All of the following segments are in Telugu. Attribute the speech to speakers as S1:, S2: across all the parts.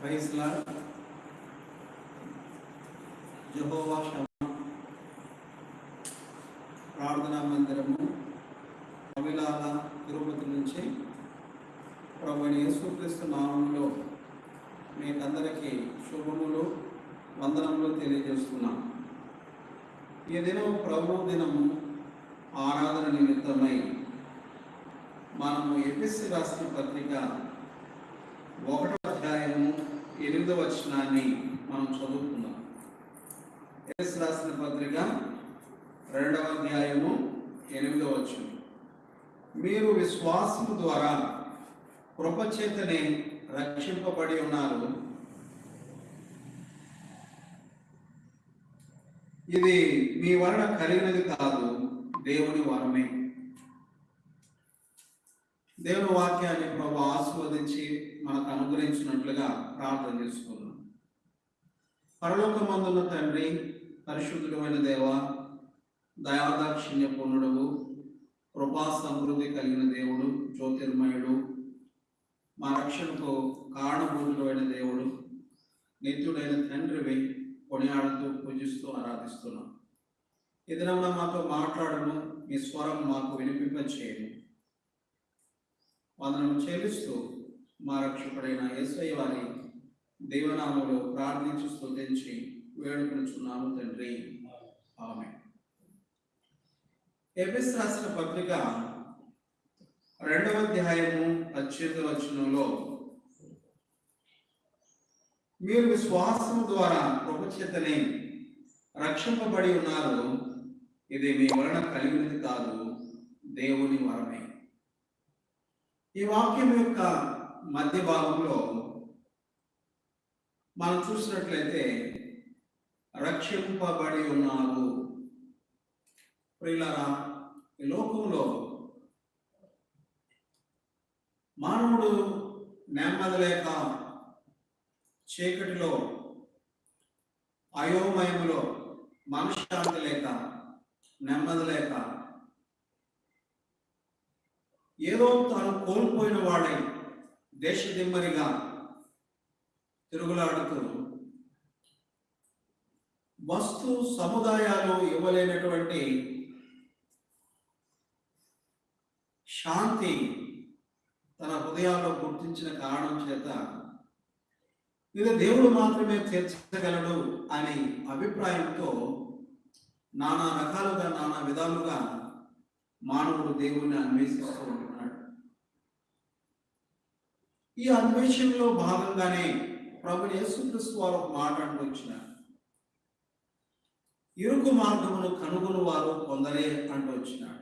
S1: ప్రైజ్లా జహోవా శమ ప్రార్థనా మందిరము అవిలాల తిరుపతి నుంచి ప్రభుని యేసుక్రీస్తు నామంలో మీకందరికీ శుభములు వందనములు తెలియజేస్తున్నాం. ఈ దినం ప్రభు దినము ఆరాధన నిమిత్తమై మనము ఎపిసి రాసిన పత్రిక ఒకటో ఎనిమిదవ వచనాన్ని మనం చదువుకుందాం. ఎస్ రాసిన పత్రిక రెండవ అధ్యాయము ఎనిమిదో వచనం. మీరు విశ్వాసము ద్వారా కృపచేతనే రక్షింపబడి ఉన్నారు. ఇది మీ వలన కలిగినది కాదు దేవుని వరమే. దేవుని వాక్యాన్ని ప్రభు ఆస్వాదించి ప్రార్థన చేసుకున్నాం పరలోకమందున్న తండ్రి పరిశుద్ధమైన దేవ దయాదాక్షిణ్య పూర్ణుడు కృపా సమృద్ధి కలిగిన దేవుడు జ్యోతిర్మయుడు మా రక్షణకు కారణభూతుడైన దేవుడు నిత్యుడైన తండ్రివి కొనియాడుతూ పూజిస్తూ ఆరాధిస్తున్నాం. ఎదురన్న మాతో మాట్లాడను మీ స్వరం మాకు వినిపింపచేయను వందనం చెల్లిస్తూ మా రక్షకుడైన ఎస్ఐ వారి దేవనామలు ప్రార్థించి స్తుతించి వేడుకొనుచున్నాము తండ్రి. ఆమె ఎపిస్ రాసిన పత్రిక రెండవ అధ్యాయము అత్యంత వచనంలో మీరు విశ్వాసం ద్వారా కృపచేతనే రక్షింపబడి ఉన్నారు. ఇది మీ వలన కలిగినది కాదు దేవుని వరమే. ఈ వాక్యం యొక్క మధ్య భాగంలో మనం చూసినట్లయితే రక్షింపబడి ఉన్నారు ప్రియులారా ఈ లోకంలో మానవుడు నెమ్మది లేక చీకటిలో అయోమయములో మనశ్శాంతి లేక నెమ్మది లేక ఏదో తాను కోల్పోయిన వాడై దేశదిమ్మరిగా తిరుగులాడుతూ వస్తు సముదాయాలు ఇవ్వలేనటువంటి శాంతి తన హృదయాల్లో గుర్తించిన కారణం చేత ఇది దేవుడు మాత్రమే తీర్చగలడు అనే అభిప్రాయంతో నానా రకాలుగా నానా విధాలుగా మానవుడు దేవుణ్ణి అన్వేషిస్తూ ఉంటున్నాడు. ఈ అన్వేషణలో భాగంగానే ప్రభు యేసుక్రీస్తు వారు ఒక మాట అంటూ వచ్చినారు. ఇరుకు మార్గమును కనుగొని వారు కొందరే అంటూ వచ్చినాడు.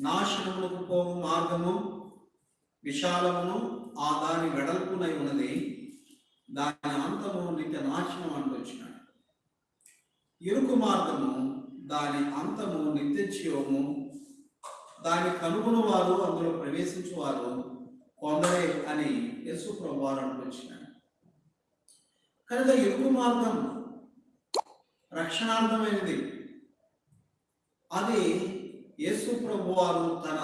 S1: నాశనములకు పోవు మార్గము విశాలమును ఆ దాని వెడల్పునై ఉన్నది. దాని అంతము నిత్య నాశనం అంటూ వచ్చినాడు. ఇరుకు మార్గము దాని అంతము నిత్య జీవము. దాని కనుగొని వారు అందులో ప్రవేశించువారు. కొందరే అని యేసు ప్రభువారు వచ్చినాడు కనుక ఎరుపు మార్గం? రక్షణార్థమైనది. అది యేసు ప్రభువారు తన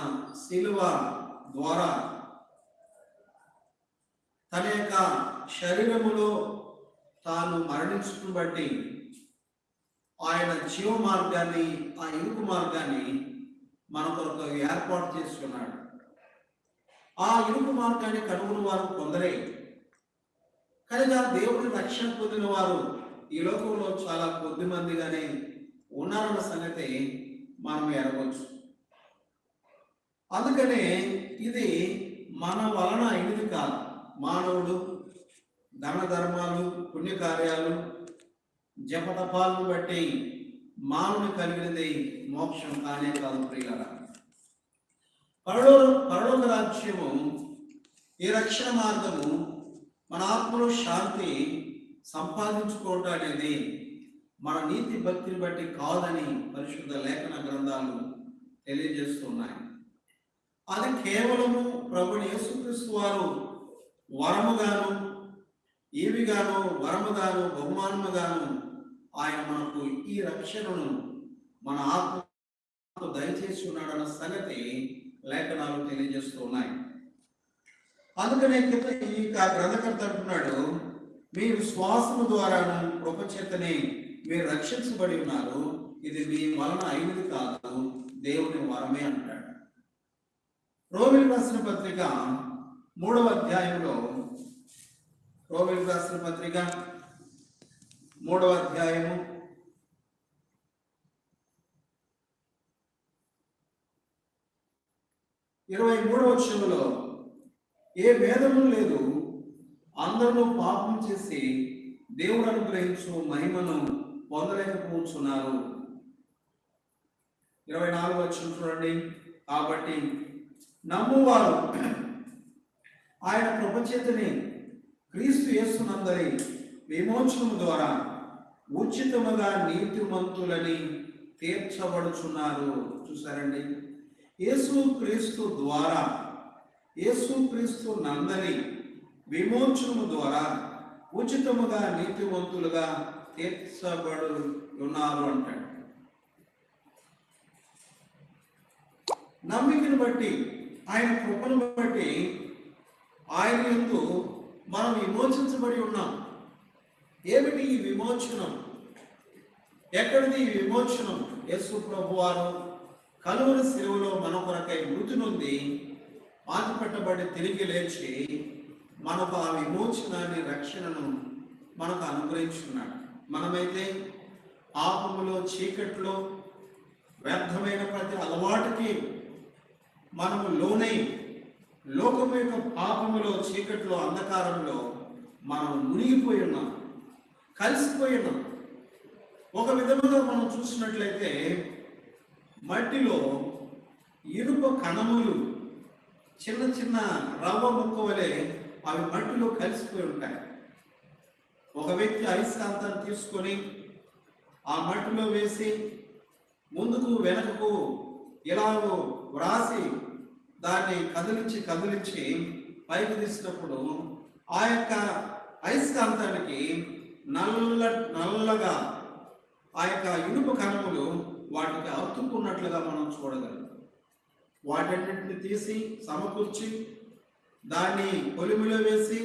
S1: శిలువ ద్వారా తన యొక్క శరీరములో తాను మరణించడం బట్టి ఆయన జీవ మార్గాన్ని ఆ ఇరుకు మార్గాన్ని మన కొరకు ఏర్పాటు చేసుకున్నాడు. ఆ ఇరుకు మార్గాన్ని కనుగొని వారు కొందరే. కనుక దేవుడి రక్షణ పొందిన వారు ఈ లోకంలో చాలా కొద్ది మందిగానే ఉన్నారన్న సంగతి మనం ఎరగవచ్చు అందుకనే ఇది మన వలన అయినది కాదు. మానవుడు ధన ధర్మాలు పుణ్యకార్యాలు జపతపాలను బట్టి మానవుని కలిగినది మోక్షం కానే కాదు ప్రియుల పరలో పరలోక రాజ్యము ఈ రక్షణ మార్గము మన ఆత్మలో శాంతి సంపాదించుకోవటం అనేది మన నీతి భక్తిని బట్టి కాదని పరిశుద్ధ లేఖన గ్రంథాలు తెలియజేస్తున్నాయి అది కేవలము ప్రభుని యేసుక్రీస్తు వారు వరముగాను ఏవిగాను వరముగాను బహుమానముగాను ఆయన మనకు ఈ రక్షణను మన ఆత్మ దయచేసి ఉన్నాడన్న సంగతి లేఖనాలు తెలియజేస్తూ ఉన్నాయి. అందుకనే కింద ఈ కా- గ్రంథకర్త అంటున్నాడు మీ శ్వాసము ద్వారాను కృపచేతనే మీరు రక్షించబడి ఉన్నారు. ఇది మీ వలన అయినది కాదు దేవుని వరమే అంటాడు. రోమిల్ రాసిన పత్రిక మూడవ అధ్యాయంలో రోమిల్ రాసిన పత్రిక మూడవ అధ్యాయము ఇరవై మూడవ వచనంలో ఏ భేదము లేదు. అందరూ పాపం చేసి దేవుడు అనుగ్రహించు మహిమను పొందలేకపోతున్నారు ఇరవై నాలుగు వచ్చిన చూడండి. కాబట్టి నమ్మువారు ఆయన కృపచేతని క్రీస్తు యేసునందరి విమోచనము ద్వారా ఉచితముగా నీతిమంతులని తీర్చబడుచున్నారు. చూసారండి? యేసు క్రీస్తు ద్వారా యేసుక్రీస్తు నందని విమోచనము ద్వారా ఉచితముగా నీతివంతులుగా తీర్చబడు ఉన్నారు అంటాడు. నమ్మికను బట్టి ఆయన కృపను బట్టి ఆయన ఎందు మనం విమోచించబడి ఉన్నాం. ఏమిటి ఈ విమోచనం? ఎక్కడిది ఈ విమోచనం? యేసు ప్రభు వారు కలువుల శిలువలో మన కొరకై మృతి నుండి పాతి పెట్టబడి తిరిగి లేచి మనకు ఆ విమోచనాన్ని రక్షణను మనకు అనుగ్రహించున్నాడు. మనమైతే ఆపములో చీకట్లో వ్యర్థమైన ప్రతి అలవాటుకి మనము లోనై లోకం యొక్క పాపములో చీకట్లో అంధకారంలో మనం మునిగిపోయి ఉన్నాం కలిసిపోయి ఉన్నాం. ఒక విధముగా మనం చూసినట్లయితే మట్టిలో ఇనుప కణములు చిన్న చిన్న రవ్వ ముక్క వలె అవి మట్టిలో కలిసిపోయి ఉంటాయి. ఒక వ్యక్తి అయస్కాంతాన్ని తీసుకొని ఆ మట్టిలో వేసి ముందుకు వెనకకు ఇలాగో వ్రాసి దాన్ని కదిలించి కదిలించి పైకి తీసినప్పుడు ఆ యొక్క అయస్కాంతానికి నల్ల నల్లగా ఆ యొక్క ఇనుప కణములు వాటికి అతుక్కున్నట్లుగా మనం చూడగలం వాటన్నిటిని తీసి సమకూర్చి దాన్ని పొలిమిలో వేసి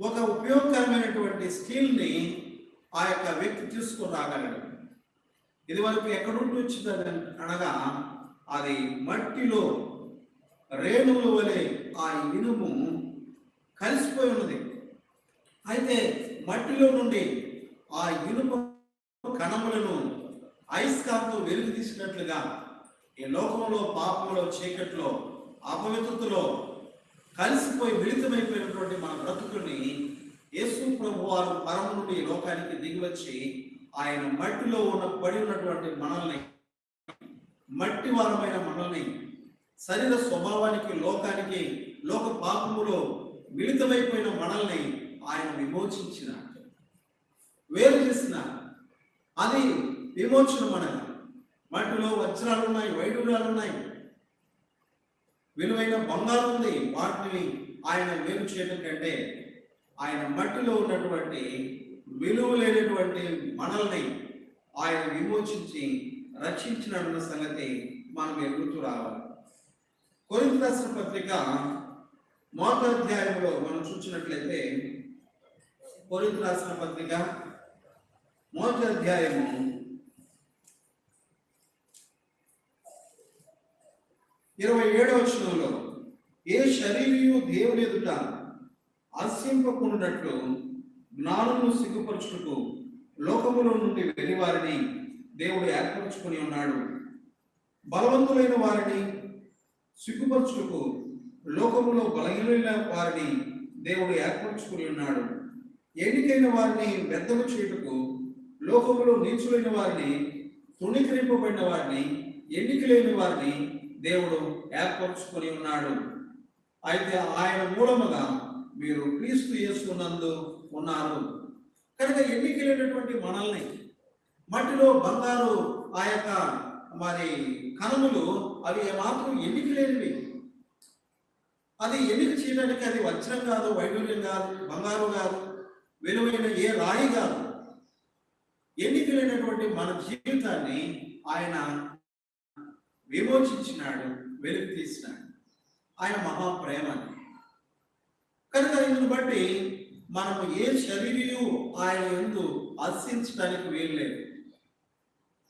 S1: ఒక ఉపయోగకరమైనటువంటి స్కిల్ని ఆ యొక్క వ్యక్తి తీసుకుని రాగలడు. ఇది వరకు ఎక్కడుండి వచ్చింది అనగా అది మట్టిలో రేణువుల వలె ఆ ఇనుము కలిసిపోయి ఉన్నది. అయితే మట్టిలో నుండి ఆ ఇనుము కణములను అయస్కాంతం వెలుగు తీసినట్లుగా ఈ లోకంలో పాపంలో చీకట్లో అపవిత్రతలో కలిసిపోయి మిళితమైపోయినటువంటి మన బ్రతుకుని యేసు ప్రభు వారు పరమ నుండి లోకానికి దిగివచ్చి ఆయన మట్టిలో ఉన్న పడి ఉన్నటువంటి మనల్ని మట్టి వారమైన మనల్ని శరీర స్వభావానికి లోకానికి లోక పాపములో మిళితమైపోయిన మనల్ని ఆయన విమోచించిన వేరు చేసిన అది విమోచనం మనది మట్టిలో వజ్రాలు ఉన్నాయి వైడూర్యాలు ఉన్నాయి విలువైన బంగారం ఉంది వాటిని ఆయన వేరు చేయడం కంటే ఆయన మట్టిలో ఉన్నటువంటి విలువ లేనటువంటి మనల్ని ఆయన విమోచించి రక్షించినన్న సంగతి మనం ఎదుగుతూ రావాలి. కొరింథీ రాసిన పత్రిక మొదటి అధ్యాయంలో మనం చూసినట్లయితే కొరింత రాసిన పత్రిక మొదటి అధ్యాయము ఇరవై ఏడవ వచనంలో ఏ శరీరము దేవుని ఎదుట అస్యంపకుండాట్లు జ్ఞానము సిగ్గుపరచుటకు లోకములో నుండి వెళ్ళి వారిని దేవుడు ఏర్పరచుకొని ఉన్నాడు. బలవంతులైన వారిని సిగ్గుపరచుటకు లోకములో బలహీనమైన వారిని దేవుడు ఏర్పరచుకుని ఉన్నాడు. ఎన్నికైన వారిని వ్యర్థము చేయుటకు లోకములో నీచులైన వారిని తృణీకరింపబడిన వారిని ఎన్నిక లేని వారిని దేవుడు ఏర్పరచుకొని ఉన్నాడు. అయితే ఆయన మూలముగా మీరు క్రీస్తు చేసుకున్నందు ఉన్నారు. కనుక ఎన్నికలైనటువంటి మనల్ని మట్టిలో బంగారు ఆ యొక్క మరి కణములు అవి ఏమాత్రం ఎన్నిక లేనివి అది ఎన్నిక చేయడానికి అది వజ్రం కాదు వైడూర్యం కాదు బంగారు కాదు విలువైన ఏ రాయి కాదు. ఎన్నికలైనటువంటి మన జీవితాన్ని ఆయన విమోచించినాడు వెలుగు తీసినాడు. ఆయన మహాప్రేమ ఇందుని బట్టి మనము ఏ శరీరయు ఆయన ఎందు హర్షించడానికి వీల్లేదు.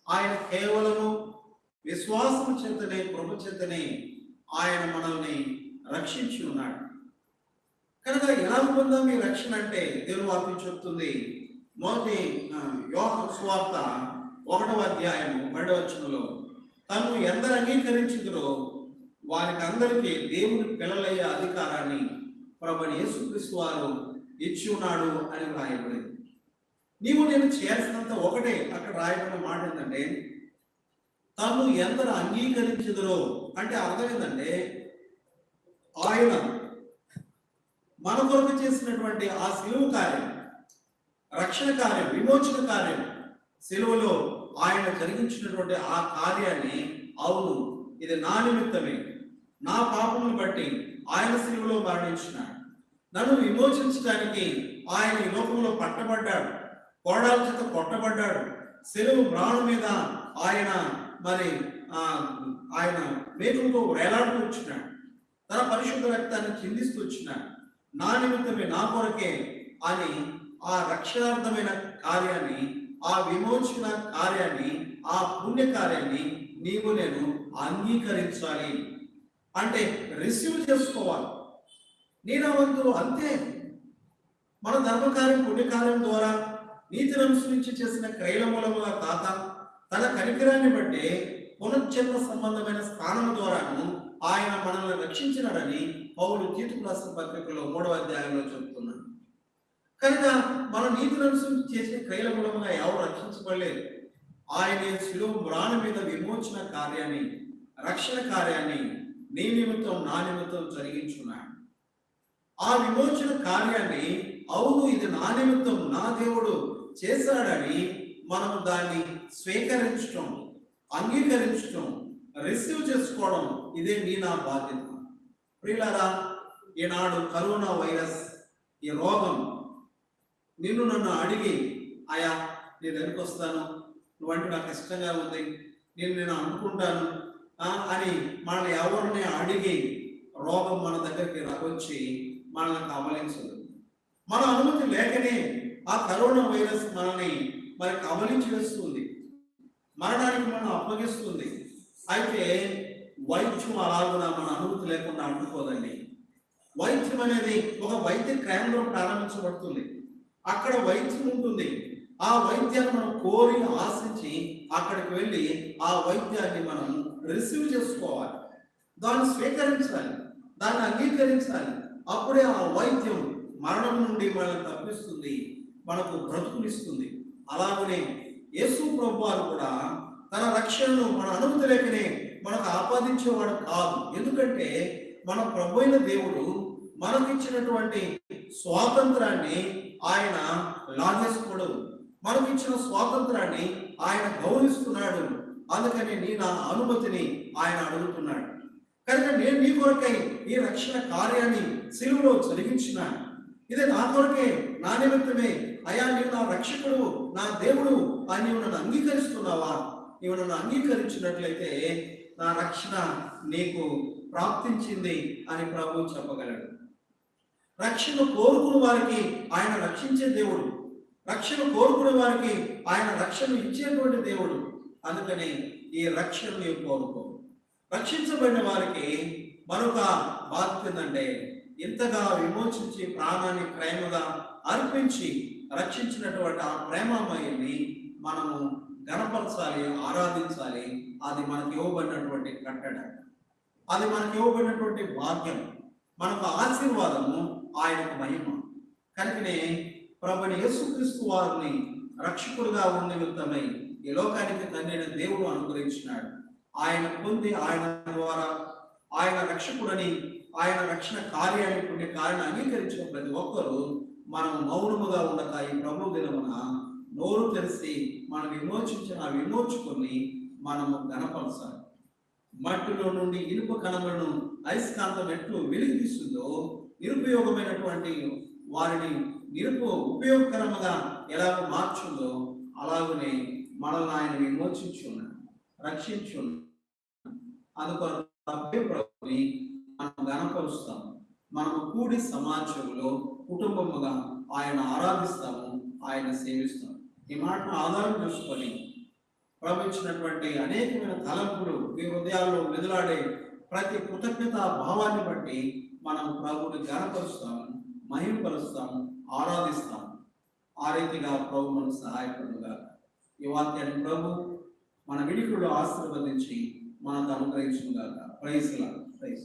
S1: ఆయన కేవలము విశ్వాసం చేతనే ప్రభు చేతనే ఆయన మనల్ని రక్షించి ఉన్నాడు. కనుక ఎలా పొందాం ఈ రక్షణ అంటే దేవుని వాక్యం చెప్తుంది. మొదటి యోహ స్వార్త ఒకటవ అధ్యాయము పన్నెండవ వచనంలో తను ఎందరు అంగీకరించుదురో వారికి అందరికీ దేవుని పిల్లలయ్యే అధికారాన్ని ప్రభుని యేసుక్రీస్తు వారు ఇచ్చి ఉన్నాడు అని రాయబడింది నీవు నేను చేయాల్సినంత ఒకటే అక్కడ రాయబడిన మాట ఏంటంటే తను ఎందరు అంగీకరించుదురో అంటే అర్థం ఏంటంటే ఆయన మన కొరకు చేసినటువంటి ఆ సిలువు కార్యం రక్షణ కార్యం విమోచన కార్యం సిలువలో ఆయన జరిగించినటువంటి ఆ కార్యాన్ని అవును ఇది నా నిమిత్తమే. నా పాపమును బట్టి ఆయన శిలువలో మరణించినాడు. నన్ను విమోచించడానికి ఆయన ఈ లోకంలో పట్టబడ్డాడు. కోడాల చేత కొట్టబడ్డాడు. సెలవు మ్రాణు మీద ఆయన మరి ఆ ఆయన మేకులతో వేలాడుతూ వచ్చినాడు. తన పరిశుద్ధ రక్తాన్ని చిందిస్తూ వచ్చినాడు. నా నిమిత్తమే నా కొరకే అని ఆ రక్షణార్థమైన కార్యాన్ని ఆ విమోచన కార్యాన్ని ఆ పుణ్య కార్యాన్ని నీవు నేను అంగీకరించాలి. అంటే రిసీవ్ చేసుకోవాలి. నేను అంతే. మన ధర్మకార్యం పుణ్యకార్యం ద్వారా నీతి నుంచి చేసిన క్రైల మూలముగా తాత తన కనికరాన్ని బట్టి పునశ్చంద్ర సంబంధమైన స్థానం ద్వారాను ఆయన మనల్ని రక్షించినాడని పౌరుడు తీర్పు రాసిన పత్రికలో మూడవ అధ్యాయంలో చెబుతున్నాడు. కనుక మన నీతిని అనుసరించి చేసిన క్రియల మూలముగా ఎవరు రక్షించబడలేదు ఆయన శిలువ మ్రాణ మీద విమోచన కార్యాన్ని రక్షణ కార్యాన్ని నీ నిమిత్తం నా నిమిత్తం జరిగించున్నాడు. ఆ విమోచన కార్యాన్ని అవును ఇది నా నిమిత్తం నా దేవుడు చేశాడని మనం దాన్ని స్వీకరించటం అంగీకరించటం రిసీవ్ చేసుకోవడం ఇదే నీ నా బాధ్యత. ప్రియులారా ఈనాడు కరోనా వైరస్ ఈ రోగం నిన్ను నన్ను అడిగి ఆయా నీ దగ్గరికి వస్తాను. నువ్వంటే నాకు ఇష్టంగా ఉంది. నేను నేను అనుకుంటాను. అని మనల్ని ఎవరిని అడిగి రోగం మన దగ్గరికి రగొచ్చి మనల్ని కవలించదు మన అనుమతి లేకనే ఆ కరోనా వైరస్ మనల్ని మరి కవలించి వేస్తుంది. మరణానికి మనం అప్పగిస్తుంది. అయితే వైద్యం అలాగున మన అనుమతి లేకుండా అంటుకోదండి. వైద్యం అనేది ఒక వైద్య కేంద్రం ప్రారంభించబడుతుంది. అక్కడ వైద్యం ఉంటుంది. ఆ వైద్యాన్ని మనం కోరి ఆశించి అక్కడికి వెళ్ళి ఆ వైద్యాన్ని మనం రిసీవ్ చేసుకోవాలి. దాన్ని స్వీకరించాలి. దాన్ని అంగీకరించాలి. అప్పుడే ఆ వైద్యం మరణం నుండి మనల్ని తప్పిస్తుంది. మనకు బ్రతుకునిస్తుంది. అలాగనే యేసు ప్రభువారు కూడా తన రక్షణను మన అనుమతి లేకనే మనకు ఆపాదించేవాడు కాదు. ఎందుకంటే మన ప్రభు అయిన దేవుడు మనకిచ్చినటువంటి స్వాతంత్రాన్ని ఆయన లాగేసుకోడు మనకు ఇచ్చిన స్వాతంత్రాన్ని ఆయన గౌరవిస్తున్నాడు. అందుకని నీ నా అనుమతిని ఆయన అడుగుతున్నాడు. కనుక నేను నీ కొరకై ఈ రక్షణ కార్యాన్ని సిలువలో జరిగించిన ఇది నా కొరకే నా నిమిత్తమే అయా నీవు నా రక్షకుడు నా దేవుడు అని నీవు నన్ను అంగీకరిస్తున్నావా? నీవు నన్ను అంగీకరించినట్లయితే నా రక్షణ నీకు ప్రాప్తించింది అని ప్రభు చెప్పగలడు. రక్షణ కోరుకున్న వారికి ఆయన రక్షించే దేవుడు. రక్షణ కోరుకునే వారికి ఆయన రక్షణ ఇచ్చేటువంటి దేవుడు. అందుకని ఈ రక్షణ కోరుకో రక్షించబడిన వారికి మరొక బాధ్యత ఏంటంటే ఇంతగా విమోచించి ప్రాణాన్ని ప్రేమగా అర్పించి రక్షించినటువంటి ఆ ప్రేమామయ్యని మనము గణపరచాలి ఆరాధించాలి. అది మనకి ఇవ్వబడినటువంటి కట్టడ. అది మనకి ఇవ్వబడినటువంటి భాగ్యం. మనకు ఆశీర్వాదము ఆయనకు మహిమ. కనుకనే ప్రభుని యేసుక్రీస్తు వారిని రక్షకుడుగా ఉన్న నిమిత్తమై ఈ లోకానికి తండ్రిని దేవుడు అనుగ్రహించినాడు. ఆయన పొంది ఆయన ద్వారా ఆయన రక్షకుడని ఆయన రక్షణ కార్యాన్ని పుణ్య కార్యాన్ని అంగీకరించిన ప్రతి ఒక్కరూ మనం మౌనముగా ఉండక ఈ ప్రభు దినమున నోరు తెరిచి మనం విమోచించిన విమోచుకొని మనము గణపరచాలి మట్టిలో నుండి ఇనుప కణములను అయస్కాంతం ఎట్లు వెలిగిస్తుందో నిరుపయోగమైనటువంటి వారిని నిరుపు ఉపయోగకరముగా ఎలా మార్చుందో అలాగనే మనల్ని ఆయన విమోచించున్నాడు రక్షించున్నాడు అందుకొరకు మనం గణపరుస్తాం మనము కూడి సమాజంలో కుటుంబముగా ఆయన ఆరాధిస్తాము ఆయన సేవిస్తాము ఈ మాటను ఆధారం చేసుకొని ప్రవహించినటువంటి అనేకమైన తలంపులు మీ హృదయాల్లో మెదలాడే ప్రతి కృతజ్ఞత భావాన్ని బట్టి మనం ప్రభుని గనపరుస్తాము మహిమపరుస్తాము ఆరాధిస్తాము ఆ రీతిగా ప్రభు మనకు సహాయపడుగా ఈ వాక్యాన్ని ప్రభు మన విడికుడు ఆశీర్వదించి మనకు అనుగ్రహించుగాక ప్రైజ్లా ప్రైజ్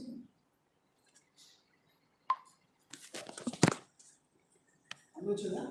S1: వచ్చిందా